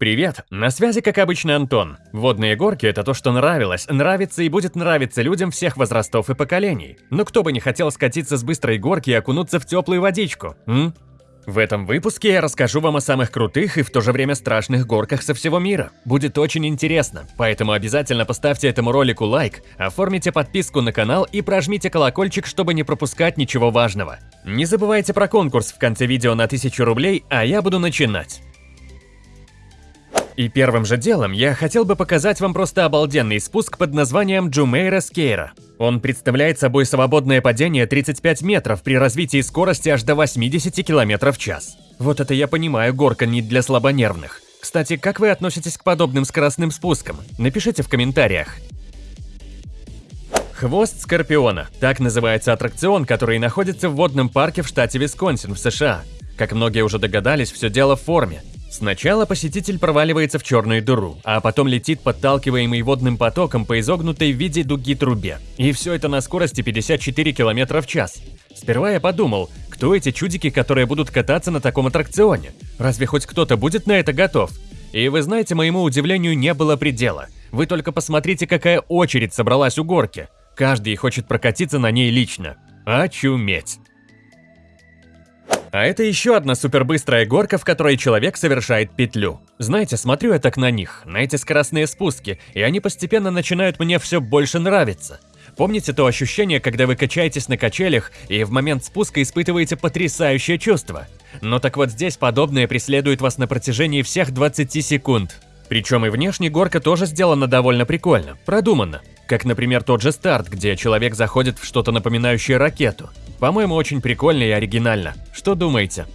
Привет, на связи как обычно Антон. Водные горки – это то, что нравилось, нравится и будет нравиться людям всех возрастов и поколений. Но кто бы не хотел скатиться с быстрой горки и окунуться в теплую водичку, м? В этом выпуске я расскажу вам о самых крутых и в то же время страшных горках со всего мира. Будет очень интересно, поэтому обязательно поставьте этому ролику лайк, оформите подписку на канал и прожмите колокольчик, чтобы не пропускать ничего важного. Не забывайте про конкурс в конце видео на 1000 рублей, а я буду начинать. И первым же делом я хотел бы показать вам просто обалденный спуск под названием Джумейра Скейра. Он представляет собой свободное падение 35 метров при развитии скорости аж до 80 км в час. Вот это я понимаю, горка не для слабонервных. Кстати, как вы относитесь к подобным скоростным спускам? Напишите в комментариях. Хвост Скорпиона – так называется аттракцион, который находится в водном парке в штате Висконсин в США. Как многие уже догадались, все дело в форме. Сначала посетитель проваливается в черную дыру, а потом летит подталкиваемый водным потоком по изогнутой в виде дуги трубе. И все это на скорости 54 км в час. Сперва я подумал, кто эти чудики, которые будут кататься на таком аттракционе? Разве хоть кто-то будет на это готов? И вы знаете, моему удивлению не было предела. Вы только посмотрите, какая очередь собралась у горки. Каждый хочет прокатиться на ней лично. Очуметь. А это еще одна супербыстрая горка, в которой человек совершает петлю. Знаете, смотрю я так на них, на эти скоростные спуски, и они постепенно начинают мне все больше нравиться. Помните то ощущение, когда вы качаетесь на качелях и в момент спуска испытываете потрясающее чувство? Но так вот здесь подобное преследует вас на протяжении всех 20 секунд. Причем и внешне горка тоже сделана довольно прикольно, продуманно. Как, например, тот же старт, где человек заходит в что-то напоминающее ракету. По-моему, очень прикольно и оригинально. Что думаете?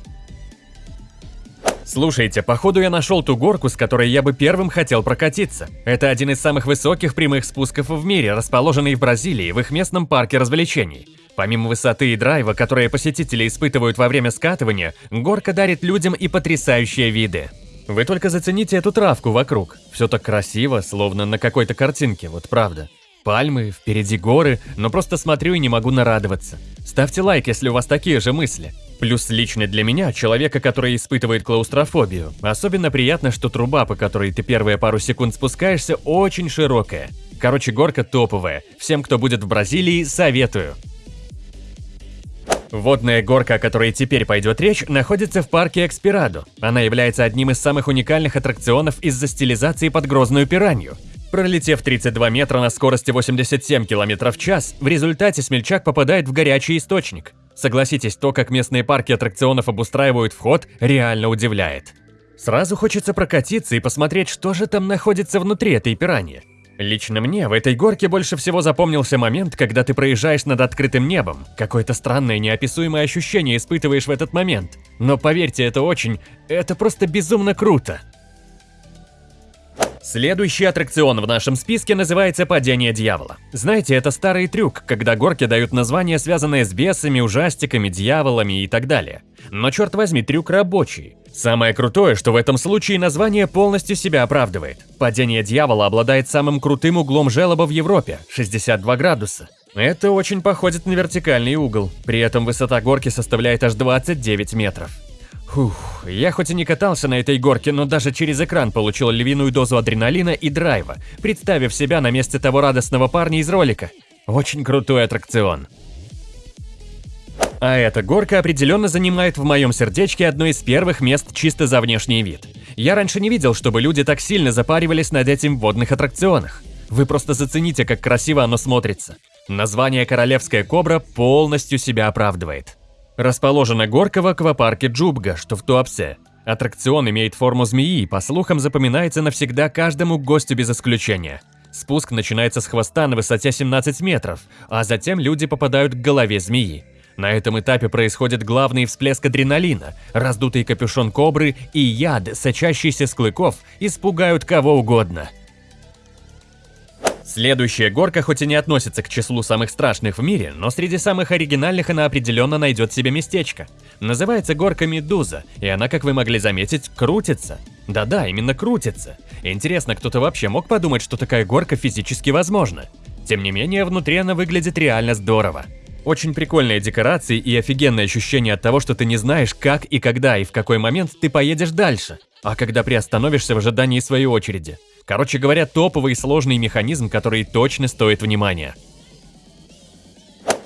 Слушайте, походу я нашел ту горку, с которой я бы первым хотел прокатиться. Это один из самых высоких прямых спусков в мире, расположенный в Бразилии, в их местном парке развлечений. Помимо высоты и драйва, которые посетители испытывают во время скатывания, горка дарит людям и потрясающие виды. Вы только зацените эту травку вокруг. Все так красиво, словно на какой-то картинке, вот правда. Пальмы, впереди горы, но просто смотрю и не могу нарадоваться. Ставьте лайк, если у вас такие же мысли. Плюс лично для меня, человека, который испытывает клаустрофобию, особенно приятно, что труба, по которой ты первые пару секунд спускаешься, очень широкая. Короче, горка топовая. Всем, кто будет в Бразилии, советую. Водная горка, о которой теперь пойдет речь, находится в парке Экспирадо. Она является одним из самых уникальных аттракционов из-за стилизации под грозную пиранью. Пролетев 32 метра на скорости 87 км в час, в результате смельчак попадает в горячий источник. Согласитесь, то, как местные парки аттракционов обустраивают вход, реально удивляет. Сразу хочется прокатиться и посмотреть, что же там находится внутри этой пираньи. Лично мне в этой горке больше всего запомнился момент, когда ты проезжаешь над открытым небом. Какое-то странное неописуемое ощущение испытываешь в этот момент. Но поверьте, это очень... это просто безумно круто. Следующий аттракцион в нашем списке называется «Падение дьявола». Знаете, это старый трюк, когда горки дают названия, связанные с бесами, ужастиками, дьяволами и так далее. Но черт возьми, трюк рабочий. Самое крутое, что в этом случае название полностью себя оправдывает. Падение дьявола обладает самым крутым углом желоба в Европе – 62 градуса. Это очень походит на вертикальный угол, при этом высота горки составляет аж 29 метров. Фух, я хоть и не катался на этой горке, но даже через экран получил львиную дозу адреналина и драйва, представив себя на месте того радостного парня из ролика. Очень крутой аттракцион. А эта горка определенно занимает в моем сердечке одно из первых мест чисто за внешний вид. Я раньше не видел, чтобы люди так сильно запаривались над этим в водных аттракционах. Вы просто зацените, как красиво оно смотрится. Название «Королевская кобра» полностью себя оправдывает. Расположена горка в аквапарке Джубга, что в Туапсе. Аттракцион имеет форму змеи и, по слухам, запоминается навсегда каждому гостю без исключения. Спуск начинается с хвоста на высоте 17 метров, а затем люди попадают к голове змеи. На этом этапе происходит главный всплеск адреналина, раздутый капюшон кобры и яд, сочащийся с клыков, испугают кого угодно. Следующая горка хоть и не относится к числу самых страшных в мире, но среди самых оригинальных она определенно найдет себе местечко. Называется горка Медуза, и она, как вы могли заметить, крутится. Да-да, именно крутится. Интересно, кто-то вообще мог подумать, что такая горка физически возможна? Тем не менее, внутри она выглядит реально здорово. Очень прикольные декорации и офигенное ощущение от того, что ты не знаешь, как и когда и в какой момент ты поедешь дальше. а когда приостановишься в ожидании своей очереди. Короче говоря, топовый и сложный механизм, который точно стоит внимания.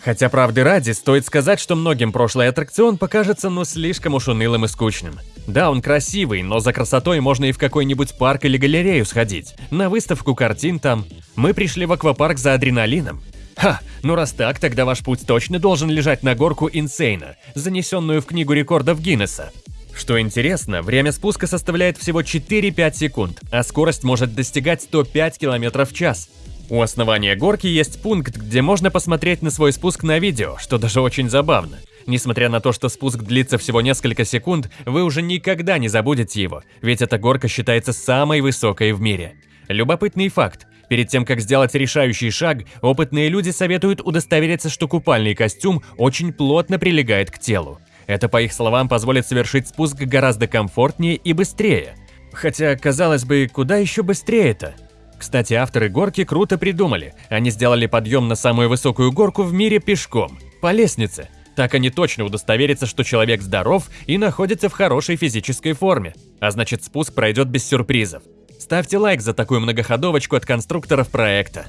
Хотя правды ради, стоит сказать, что многим прошлый аттракцион покажется ну слишком уж унылым и скучным. Да, он красивый, но за красотой можно и в какой-нибудь парк или галерею сходить, на выставку картин там. Мы пришли в аквапарк за адреналином. Ха, ну раз так, тогда ваш путь точно должен лежать на горку Инсейна, занесенную в книгу рекордов Гиннесса. Что интересно, время спуска составляет всего 4-5 секунд, а скорость может достигать 105 км в час. У основания горки есть пункт, где можно посмотреть на свой спуск на видео, что даже очень забавно. Несмотря на то, что спуск длится всего несколько секунд, вы уже никогда не забудете его, ведь эта горка считается самой высокой в мире. Любопытный факт. Перед тем, как сделать решающий шаг, опытные люди советуют удостовериться, что купальный костюм очень плотно прилегает к телу. Это, по их словам, позволит совершить спуск гораздо комфортнее и быстрее. Хотя, казалось бы, куда еще быстрее-то? Кстати, авторы горки круто придумали. Они сделали подъем на самую высокую горку в мире пешком, по лестнице. Так они точно удостоверятся, что человек здоров и находится в хорошей физической форме. А значит, спуск пройдет без сюрпризов. Ставьте лайк за такую многоходовочку от конструкторов проекта.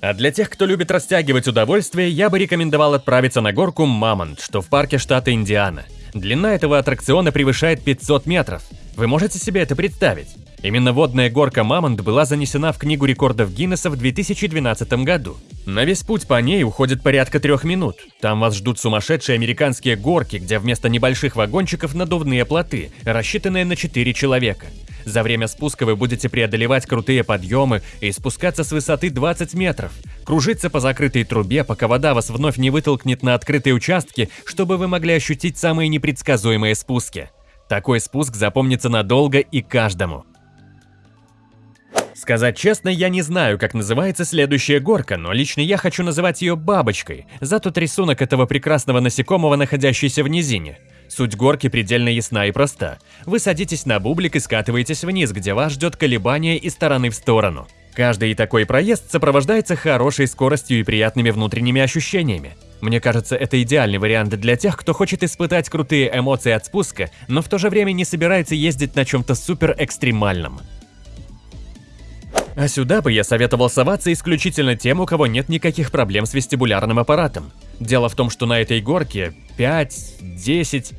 А для тех, кто любит растягивать удовольствие, я бы рекомендовал отправиться на горку Мамонт, что в парке штата Индиана. Длина этого аттракциона превышает 500 метров. Вы можете себе это представить? Именно водная горка Мамонт была занесена в Книгу рекордов Гиннесса в 2012 году. На весь путь по ней уходит порядка трех минут. Там вас ждут сумасшедшие американские горки, где вместо небольших вагончиков надувные плоты, рассчитанные на 4 человека. За время спуска вы будете преодолевать крутые подъемы и спускаться с высоты 20 метров, кружиться по закрытой трубе, пока вода вас вновь не вытолкнет на открытые участки, чтобы вы могли ощутить самые непредсказуемые спуски. Такой спуск запомнится надолго и каждому. Сказать честно, я не знаю, как называется следующая горка, но лично я хочу называть ее бабочкой, за тот рисунок этого прекрасного насекомого, находящийся в низине. Суть горки предельно ясна и проста. Вы садитесь на бублик и скатываетесь вниз, где вас ждет колебание из стороны в сторону. Каждый такой проезд сопровождается хорошей скоростью и приятными внутренними ощущениями. Мне кажется, это идеальный вариант для тех, кто хочет испытать крутые эмоции от спуска, но в то же время не собирается ездить на чем-то супер экстремальном. А сюда бы я советовал соваться исключительно тем, у кого нет никаких проблем с вестибулярным аппаратом. Дело в том, что на этой горке 5, 10...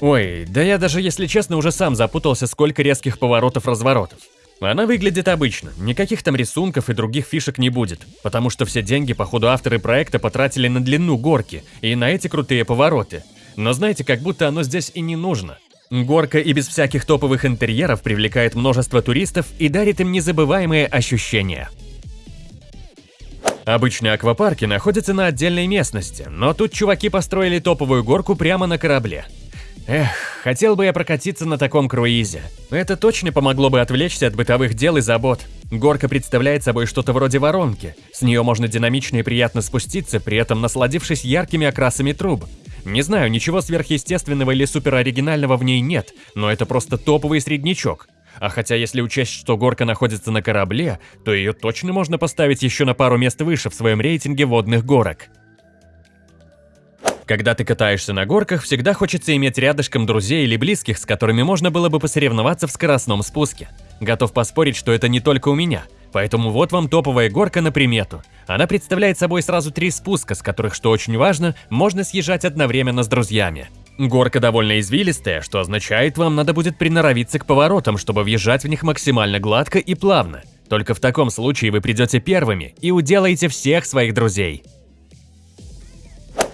Ой, да я даже, если честно, уже сам запутался, сколько резких поворотов-разворотов. Она выглядит обычно, никаких там рисунков и других фишек не будет, потому что все деньги, походу, авторы проекта потратили на длину горки и на эти крутые повороты. Но знаете, как будто оно здесь и не нужно. Горка и без всяких топовых интерьеров привлекает множество туристов и дарит им незабываемые ощущения. Обычные аквапарки находятся на отдельной местности, но тут чуваки построили топовую горку прямо на корабле. Эх, хотел бы я прокатиться на таком круизе. Это точно помогло бы отвлечься от бытовых дел и забот. Горка представляет собой что-то вроде воронки. С нее можно динамично и приятно спуститься, при этом насладившись яркими окрасами труб. Не знаю, ничего сверхъестественного или супероригинального в ней нет, но это просто топовый среднячок. А хотя если учесть, что горка находится на корабле, то ее точно можно поставить еще на пару мест выше в своем рейтинге водных горок. Когда ты катаешься на горках, всегда хочется иметь рядышком друзей или близких, с которыми можно было бы посоревноваться в скоростном спуске. Готов поспорить, что это не только у меня – Поэтому вот вам топовая горка на примету. Она представляет собой сразу три спуска, с которых, что очень важно, можно съезжать одновременно с друзьями. Горка довольно извилистая, что означает, вам надо будет приноровиться к поворотам, чтобы въезжать в них максимально гладко и плавно. Только в таком случае вы придете первыми и уделаете всех своих друзей.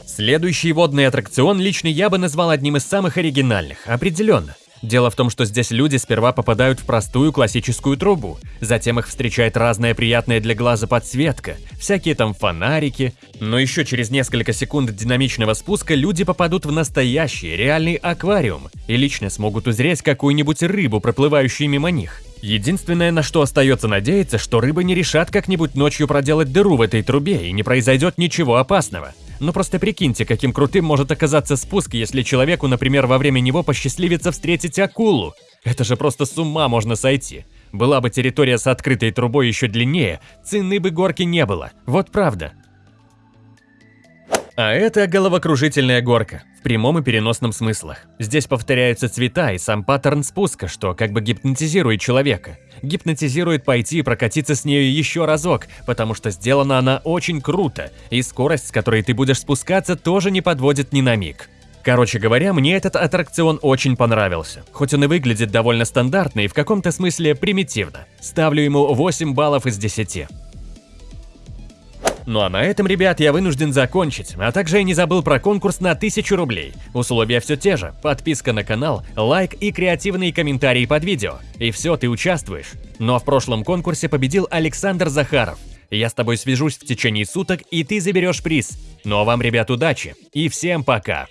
Следующий водный аттракцион лично я бы назвал одним из самых оригинальных, определенно. Дело в том, что здесь люди сперва попадают в простую классическую трубу, затем их встречает разная приятная для глаза подсветка, всякие там фонарики, но еще через несколько секунд динамичного спуска люди попадут в настоящий, реальный аквариум и лично смогут узреть какую-нибудь рыбу, проплывающую мимо них. Единственное, на что остается надеяться, что рыбы не решат как-нибудь ночью проделать дыру в этой трубе и не произойдет ничего опасного. Но просто прикиньте, каким крутым может оказаться спуск, если человеку, например, во время него посчастливится встретить акулу. Это же просто с ума можно сойти. Была бы территория с открытой трубой еще длиннее, цены бы горки не было. Вот правда. А это головокружительная горка, в прямом и переносном смыслах. Здесь повторяются цвета и сам паттерн спуска, что как бы гипнотизирует человека. Гипнотизирует пойти и прокатиться с нею еще разок, потому что сделана она очень круто, и скорость, с которой ты будешь спускаться, тоже не подводит ни на миг. Короче говоря, мне этот аттракцион очень понравился. Хоть он и выглядит довольно стандартно и в каком-то смысле примитивно. Ставлю ему 8 баллов из 10. Ну а на этом, ребят, я вынужден закончить, а также я не забыл про конкурс на 1000 рублей. Условия все те же, подписка на канал, лайк и креативные комментарии под видео. И все, ты участвуешь. Но в прошлом конкурсе победил Александр Захаров. Я с тобой свяжусь в течение суток, и ты заберешь приз. Ну а вам, ребят, удачи и всем пока!